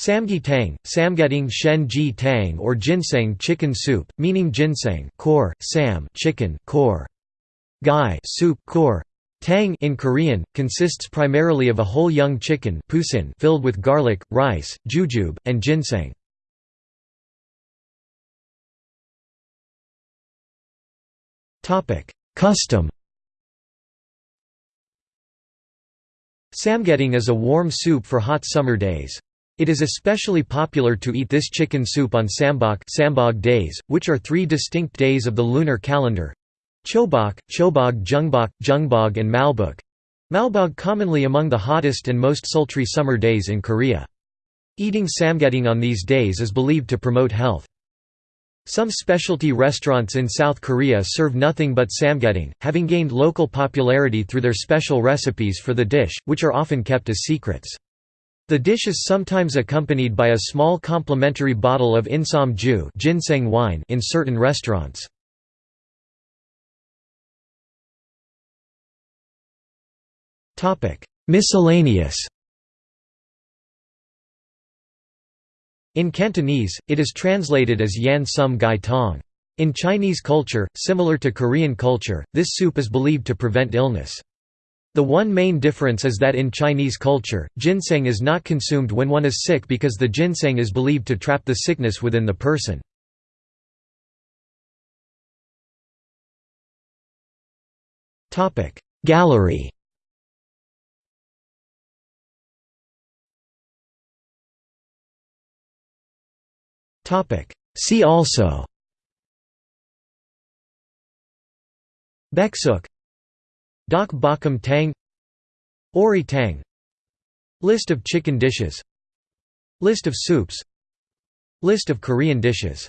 Samgye tang, samgyetang shen ji tang or ginseng chicken soup, meaning ginseng core, sam chicken core. Gai soup core. Tang in Korean, consists primarily of a whole young chicken filled with garlic, rice, jujube, and ginseng. Custom Samgyetang is a warm soup for hot summer days. It is especially popular to eat this chicken soup on Sambok Sambog days, which are three distinct days of the lunar calendar. Chobok, Chobog Jungbok, Jungbog and Malbok. Malbog commonly among the hottest and most sultry summer days in Korea. Eating samgyetang on these days is believed to promote health. Some specialty restaurants in South Korea serve nothing but samgyetang, having gained local popularity through their special recipes for the dish, which are often kept as secrets. The dish is sometimes accompanied by a small complimentary bottle of insam ju ginseng wine in certain restaurants. Miscellaneous In Cantonese, it is translated as yan sum gai tong. In Chinese culture, similar to Korean culture, this soup is believed to prevent illness. The one main difference is that in Chinese culture, ginseng is not consumed when one is sick because the ginseng is believed to trap the sickness within the person. Gallery. See also. Baeksuk Dak Bokkeum Tang Ori Tang List of chicken dishes List of soups List of Korean dishes